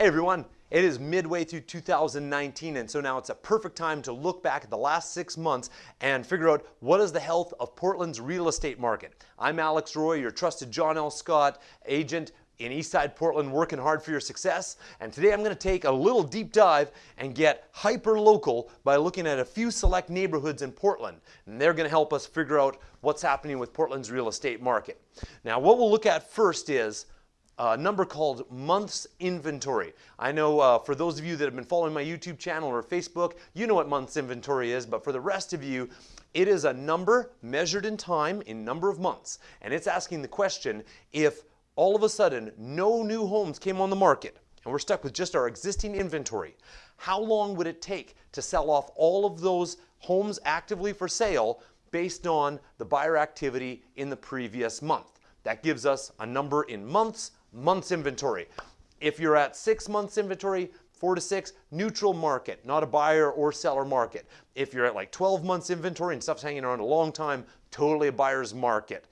Hey everyone, it is midway through 2019 and so now it's a perfect time to look back at the last six months and figure out what is the health of Portland's real estate market. I'm Alex Roy, your trusted John L. Scott agent in Eastside Portland working hard for your success. And today I'm going to take a little deep dive and get hyper local by looking at a few select neighborhoods in Portland. And they're going to help us figure out what's happening with Portland's real estate market. Now what we'll look at first is a number called months inventory. I know uh, for those of you that have been following my YouTube channel or Facebook, you know what months inventory is, but for the rest of you, it is a number measured in time in number of months. And it's asking the question if all of a sudden no new homes came on the market and we're stuck with just our existing inventory, how long would it take to sell off all of those homes actively for sale based on the buyer activity in the previous month? That gives us a number in months months inventory. If you're at six months inventory, four to six, neutral market, not a buyer or seller market. If you're at like 12 months inventory and stuff's hanging around a long time, totally a buyer's market.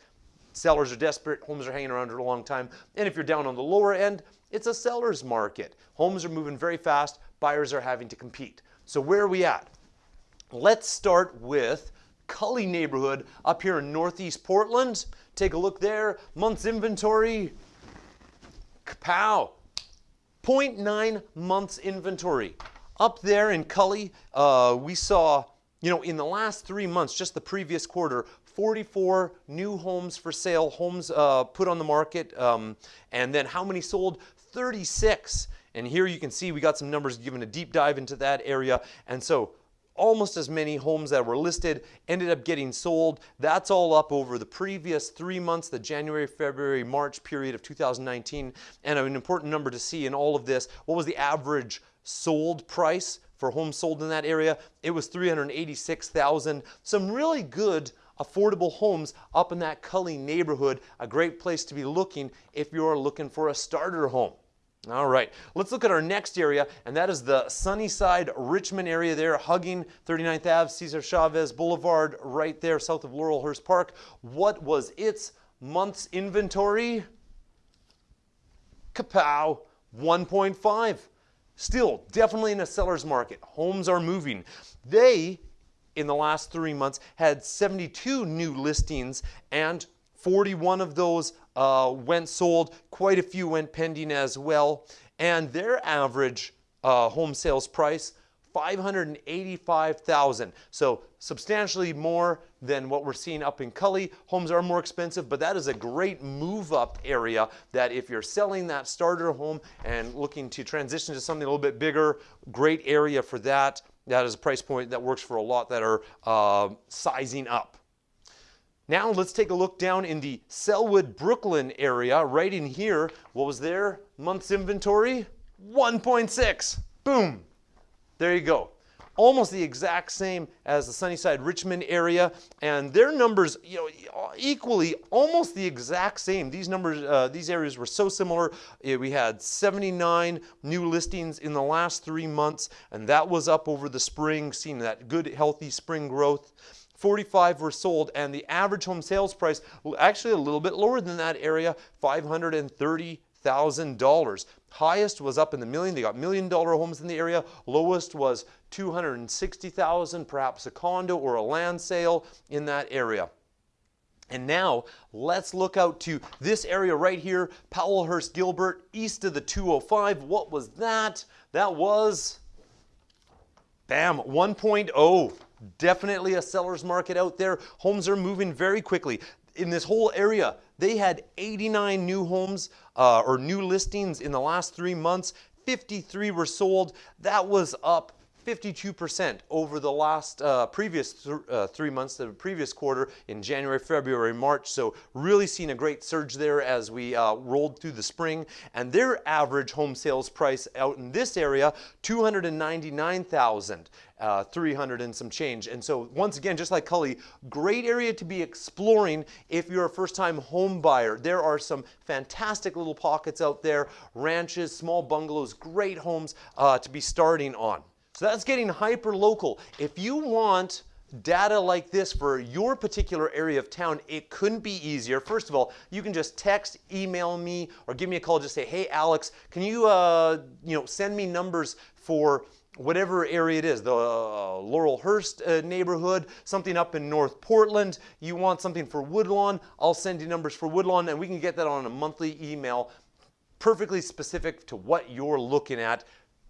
Sellers are desperate, homes are hanging around for a long time. And if you're down on the lower end, it's a seller's market. Homes are moving very fast, buyers are having to compete. So where are we at? Let's start with Cully neighborhood up here in Northeast Portland. Take a look there, month's inventory, Kapow! 0.9 months inventory. Up there in Cully, uh, we saw, you know, in the last three months, just the previous quarter, 44 new homes for sale, homes uh, put on the market, um, and then how many sold? 36. And here you can see we got some numbers given a deep dive into that area. And so almost as many homes that were listed ended up getting sold. That's all up over the previous three months, the January, February, March period of 2019. And an important number to see in all of this, what was the average sold price for homes sold in that area? It was 386,000. Some really good affordable homes up in that Cully neighborhood. A great place to be looking if you're looking for a starter home. All right, let's look at our next area, and that is the Sunnyside Richmond area there, hugging 39th Ave, Cesar Chavez Boulevard, right there south of Laurelhurst Park. What was its month's inventory? Kapow, 1.5. Still, definitely in a seller's market. Homes are moving. They, in the last three months, had 72 new listings and 41 of those uh, went sold. Quite a few went pending as well. And their average uh, home sales price, 585,000. So substantially more than what we're seeing up in Cully. Homes are more expensive, but that is a great move up area that if you're selling that starter home and looking to transition to something a little bit bigger, great area for that. That is a price point that works for a lot that are uh, sizing up. Now let's take a look down in the Sellwood, Brooklyn area. Right in here, what was their month's inventory? 1.6. Boom. There you go. Almost the exact same as the Sunnyside Richmond area, and their numbers, you know, equally almost the exact same. These numbers, uh, these areas were so similar. We had 79 new listings in the last three months, and that was up over the spring, seeing that good, healthy spring growth. 45 were sold and the average home sales price actually a little bit lower than that area, $530,000. Highest was up in the million. They got million dollar homes in the area. Lowest was 260,000, perhaps a condo or a land sale in that area. And now let's look out to this area right here, Powellhurst Gilbert, east of the 205. What was that? That was, bam, 1.0. Definitely a seller's market out there. Homes are moving very quickly. In this whole area, they had 89 new homes uh, or new listings in the last three months. 53 were sold. That was up 52% over the last uh, previous th uh, three months, the previous quarter in January, February, March. So really seeing a great surge there as we uh, rolled through the spring. And their average home sales price out in this area, 299,000. Uh, 300 and some change. And so once again, just like Cully, great area to be exploring if you're a first-time home buyer. There are some fantastic little pockets out there, ranches, small bungalows, great homes uh, to be starting on. So that's getting hyper local. If you want data like this for your particular area of town, it couldn't be easier. First of all, you can just text, email me, or give me a call. Just say, hey, Alex, can you, uh, you know, send me numbers for whatever area it is, the uh, Laurelhurst uh, neighborhood, something up in North Portland, you want something for Woodlawn, I'll send you numbers for Woodlawn and we can get that on a monthly email perfectly specific to what you're looking at.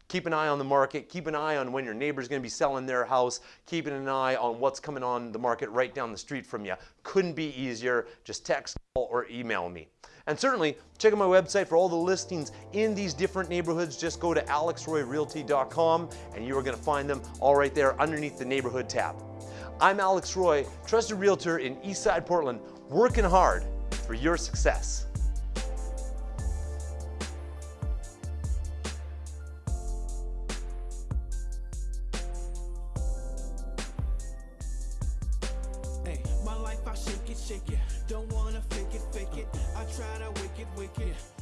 Keep an eye on the market. Keep an eye on when your neighbor's going to be selling their house. Keeping an eye on what's coming on the market right down the street from you. Couldn't be easier. Just text, call, or email me. And certainly, check out my website for all the listings in these different neighborhoods. Just go to alexroyrealty.com and you are going to find them all right there underneath the neighborhood tab. I'm Alex Roy, trusted realtor in Eastside Portland, working hard for your success. Shake it. Don't wanna fake it, fake it. I try to wake it, wake it.